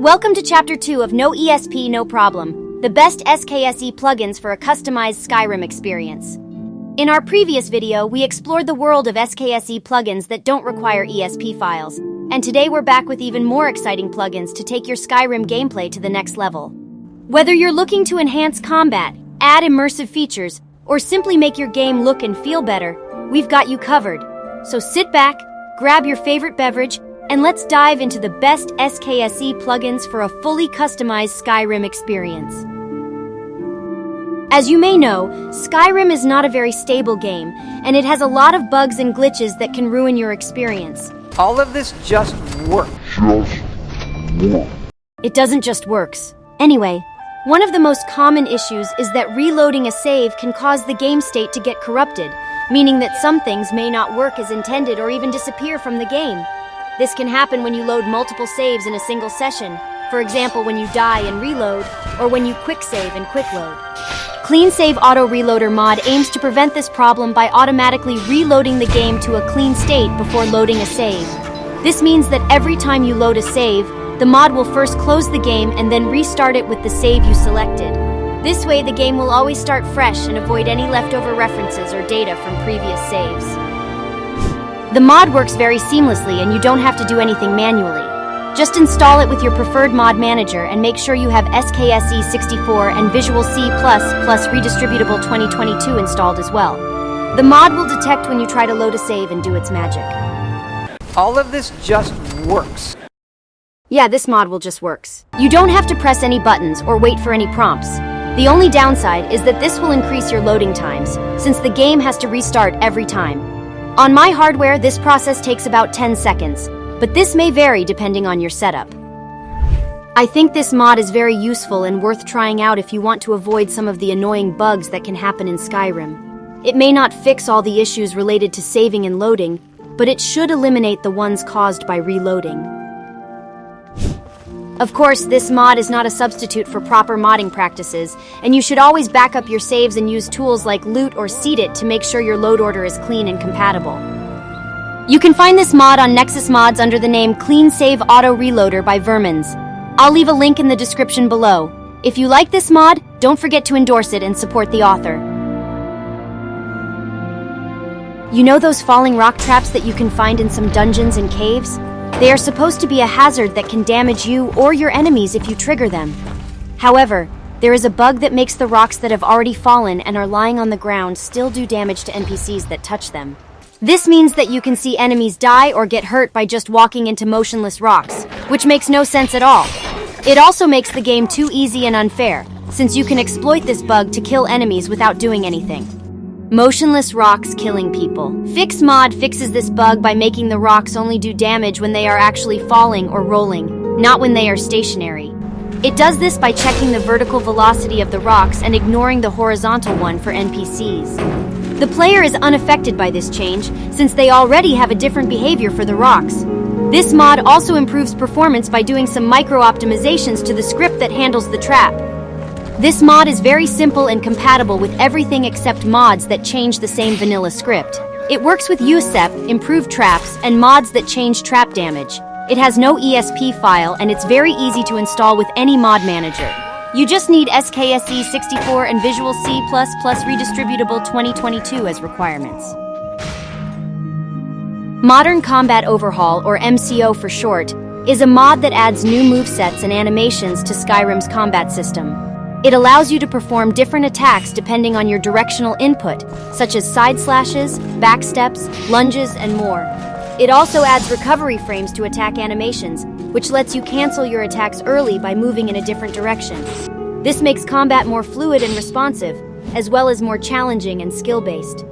Welcome to Chapter 2 of No ESP, No Problem, the best SKSE plugins for a customized Skyrim experience. In our previous video, we explored the world of SKSE plugins that don't require ESP files, and today we're back with even more exciting plugins to take your Skyrim gameplay to the next level. Whether you're looking to enhance combat, add immersive features, or simply make your game look and feel better, we've got you covered. So sit back, grab your favorite beverage, and let's dive into the best SKSE plugins for a fully customized Skyrim experience. As you may know, Skyrim is not a very stable game, and it has a lot of bugs and glitches that can ruin your experience. All of this just works. It doesn't just works. Anyway, one of the most common issues is that reloading a save can cause the game state to get corrupted, meaning that some things may not work as intended or even disappear from the game. This can happen when you load multiple saves in a single session, for example when you die and reload, or when you quick save and quick load. Clean Save Auto Reloader mod aims to prevent this problem by automatically reloading the game to a clean state before loading a save. This means that every time you load a save, the mod will first close the game and then restart it with the save you selected. This way, the game will always start fresh and avoid any leftover references or data from previous saves. The mod works very seamlessly and you don't have to do anything manually. Just install it with your preferred mod manager and make sure you have SKSE 64 and Visual C++ plus Redistributable 2022 installed as well. The mod will detect when you try to load a save and do its magic. All of this just works. Yeah, this mod will just works. You don't have to press any buttons or wait for any prompts. The only downside is that this will increase your loading times, since the game has to restart every time. On my hardware, this process takes about 10 seconds, but this may vary depending on your setup. I think this mod is very useful and worth trying out if you want to avoid some of the annoying bugs that can happen in Skyrim. It may not fix all the issues related to saving and loading, but it should eliminate the ones caused by reloading. Of course, this mod is not a substitute for proper modding practices, and you should always back up your saves and use tools like loot or seed it to make sure your load order is clean and compatible. You can find this mod on Nexus Mods under the name Clean Save Auto Reloader by Vermins. I'll leave a link in the description below. If you like this mod, don't forget to endorse it and support the author. You know those falling rock traps that you can find in some dungeons and caves? They are supposed to be a hazard that can damage you or your enemies if you trigger them. However, there is a bug that makes the rocks that have already fallen and are lying on the ground still do damage to NPCs that touch them. This means that you can see enemies die or get hurt by just walking into motionless rocks, which makes no sense at all. It also makes the game too easy and unfair, since you can exploit this bug to kill enemies without doing anything. Motionless rocks killing people. Fix mod fixes this bug by making the rocks only do damage when they are actually falling or rolling, not when they are stationary. It does this by checking the vertical velocity of the rocks and ignoring the horizontal one for NPCs. The player is unaffected by this change, since they already have a different behavior for the rocks. This mod also improves performance by doing some micro-optimizations to the script that handles the trap. This mod is very simple and compatible with everything except mods that change the same vanilla script. It works with USEP, improved traps, and mods that change trap damage. It has no ESP file and it's very easy to install with any mod manager. You just need SKSE 64 and Visual C++ Redistributable 2022 as requirements. Modern Combat Overhaul, or MCO for short, is a mod that adds new movesets and animations to Skyrim's combat system. It allows you to perform different attacks depending on your directional input, such as side slashes, backsteps, lunges, and more. It also adds recovery frames to attack animations, which lets you cancel your attacks early by moving in a different direction. This makes combat more fluid and responsive, as well as more challenging and skill-based.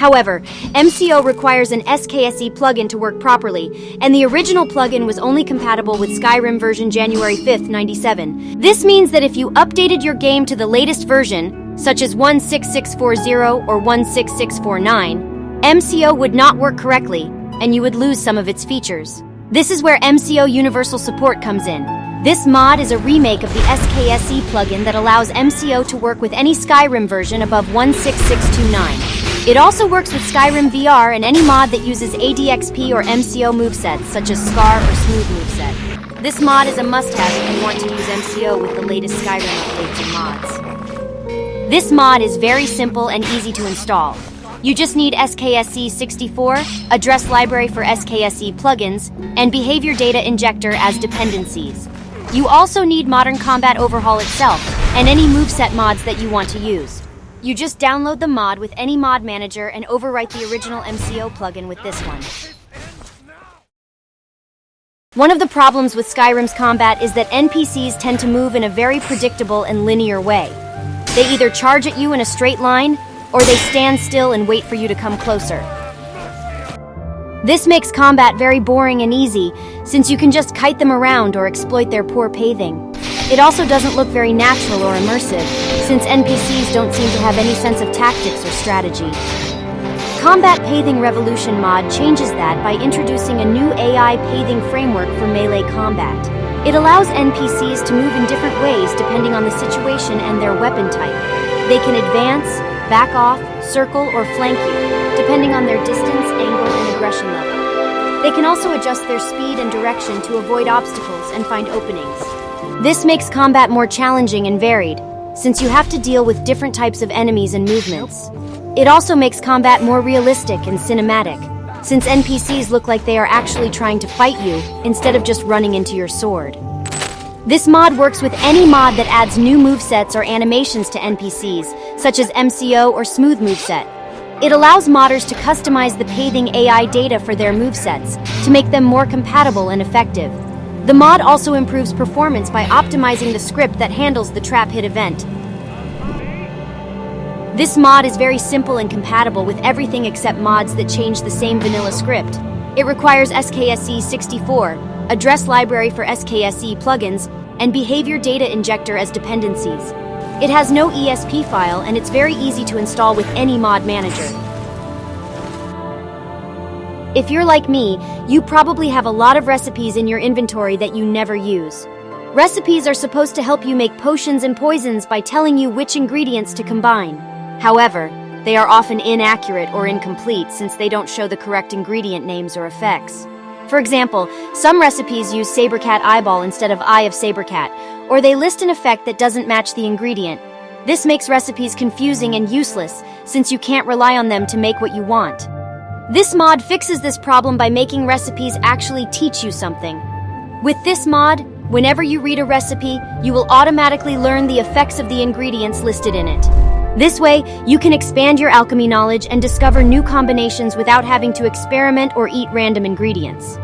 However, MCO requires an SKSE plugin to work properly, and the original plugin was only compatible with Skyrim version January 5th, 97. This means that if you updated your game to the latest version, such as 16640 or 16649, MCO would not work correctly, and you would lose some of its features. This is where MCO Universal Support comes in. This mod is a remake of the SKSE plugin that allows MCO to work with any Skyrim version above 16629. It also works with Skyrim VR and any mod that uses ADXP or MCO movesets, such as Scar or Smooth moveset. This mod is a must-have if you want to use MCO with the latest Skyrim updates and mods. This mod is very simple and easy to install. You just need SKSE 64, address library for SKSE plugins, and behavior data injector as dependencies. You also need Modern Combat Overhaul itself, and any moveset mods that you want to use. You just download the mod with any mod manager and overwrite the original MCO plugin with this one. One of the problems with Skyrim's combat is that NPCs tend to move in a very predictable and linear way. They either charge at you in a straight line, or they stand still and wait for you to come closer. This makes combat very boring and easy, since you can just kite them around or exploit their poor pathing. It also doesn't look very natural or immersive, since NPCs don't seem to have any sense of tactics or strategy. Combat Pathing Revolution mod changes that by introducing a new AI pathing framework for melee combat. It allows NPCs to move in different ways depending on the situation and their weapon type. They can advance, back off, circle, or flank you, depending on their distance, angle, and aggression level. They can also adjust their speed and direction to avoid obstacles and find openings. This makes combat more challenging and varied, since you have to deal with different types of enemies and movements. It also makes combat more realistic and cinematic, since NPCs look like they are actually trying to fight you instead of just running into your sword. This mod works with any mod that adds new movesets or animations to NPCs, such as MCO or Smooth moveset. It allows modders to customize the pathing AI data for their movesets to make them more compatible and effective. The mod also improves performance by optimizing the script that handles the trap hit event. This mod is very simple and compatible with everything except mods that change the same vanilla script. It requires SKSE 64, address library for SKSE plugins, and behavior data injector as dependencies. It has no ESP file and it's very easy to install with any mod manager. If you're like me, you probably have a lot of recipes in your inventory that you never use. Recipes are supposed to help you make potions and poisons by telling you which ingredients to combine. However, they are often inaccurate or incomplete since they don't show the correct ingredient names or effects. For example, some recipes use Sabercat eyeball instead of eye of Sabercat, or they list an effect that doesn't match the ingredient. This makes recipes confusing and useless, since you can't rely on them to make what you want. This mod fixes this problem by making recipes actually teach you something. With this mod, whenever you read a recipe, you will automatically learn the effects of the ingredients listed in it. This way, you can expand your alchemy knowledge and discover new combinations without having to experiment or eat random ingredients.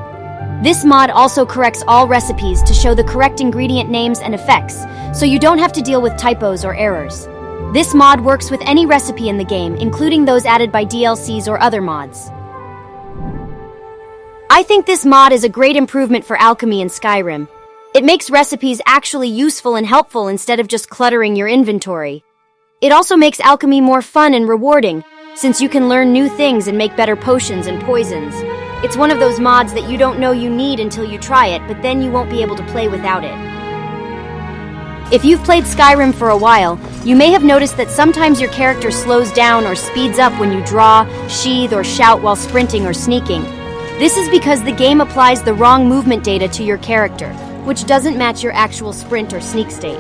This mod also corrects all recipes to show the correct ingredient names and effects, so you don't have to deal with typos or errors. This mod works with any recipe in the game, including those added by DLCs or other mods. I think this mod is a great improvement for alchemy in Skyrim. It makes recipes actually useful and helpful instead of just cluttering your inventory. It also makes alchemy more fun and rewarding, since you can learn new things and make better potions and poisons. It's one of those mods that you don't know you need until you try it, but then you won't be able to play without it. If you've played Skyrim for a while, you may have noticed that sometimes your character slows down or speeds up when you draw, sheathe, or shout while sprinting or sneaking. This is because the game applies the wrong movement data to your character, which doesn't match your actual sprint or sneak state.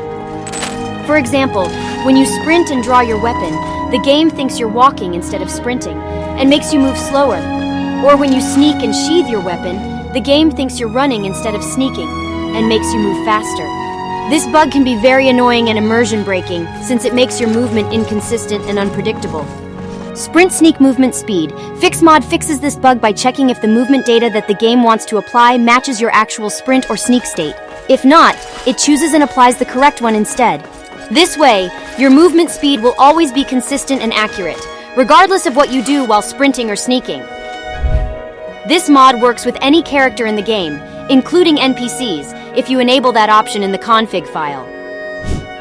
For example, when you sprint and draw your weapon, the game thinks you're walking instead of sprinting, and makes you move slower. Or when you sneak and sheath your weapon, the game thinks you're running instead of sneaking, and makes you move faster. This bug can be very annoying and immersion breaking, since it makes your movement inconsistent and unpredictable. Sprint Sneak Movement Speed. FixMod fixes this bug by checking if the movement data that the game wants to apply matches your actual sprint or sneak state. If not, it chooses and applies the correct one instead. This way, your movement speed will always be consistent and accurate, regardless of what you do while sprinting or sneaking. This mod works with any character in the game, including NPCs, if you enable that option in the config file.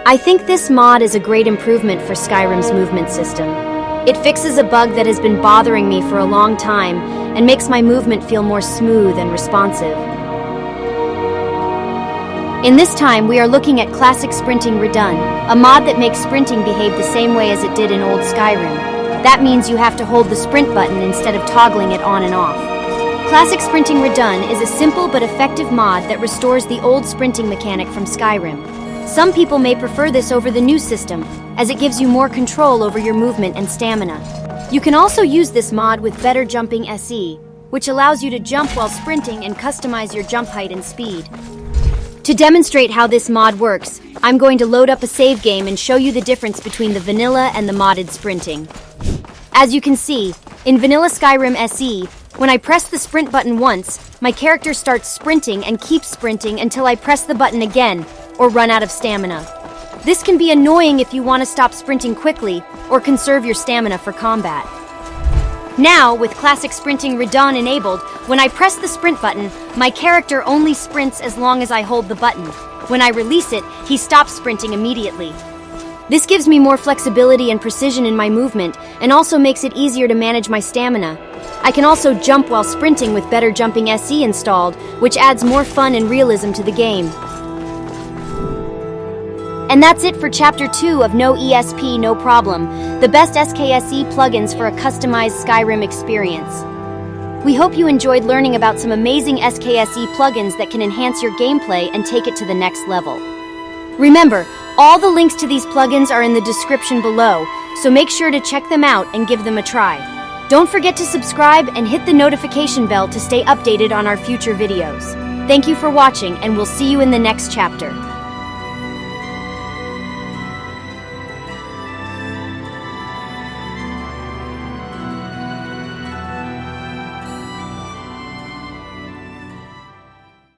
I think this mod is a great improvement for Skyrim's movement system. It fixes a bug that has been bothering me for a long time and makes my movement feel more smooth and responsive. In this time, we are looking at Classic Sprinting Redone, a mod that makes sprinting behave the same way as it did in old Skyrim. That means you have to hold the sprint button instead of toggling it on and off. Classic Sprinting Redone is a simple but effective mod that restores the old sprinting mechanic from Skyrim. Some people may prefer this over the new system, as it gives you more control over your movement and stamina. You can also use this mod with Better Jumping SE, which allows you to jump while sprinting and customize your jump height and speed. To demonstrate how this mod works, I'm going to load up a save game and show you the difference between the vanilla and the modded sprinting. As you can see, in Vanilla Skyrim SE, when I press the sprint button once, my character starts sprinting and keeps sprinting until I press the button again, or run out of stamina. This can be annoying if you want to stop sprinting quickly, or conserve your stamina for combat. Now, with Classic Sprinting Redone enabled, when I press the sprint button, my character only sprints as long as I hold the button. When I release it, he stops sprinting immediately. This gives me more flexibility and precision in my movement, and also makes it easier to manage my stamina. I can also jump while sprinting with Better Jumping SE installed, which adds more fun and realism to the game. And that's it for Chapter 2 of No ESP, No Problem, the best SKSE plugins for a customized Skyrim experience. We hope you enjoyed learning about some amazing SKSE plugins that can enhance your gameplay and take it to the next level. Remember, all the links to these plugins are in the description below, so make sure to check them out and give them a try. Don't forget to subscribe and hit the notification bell to stay updated on our future videos. Thank you for watching, and we'll see you in the next chapter.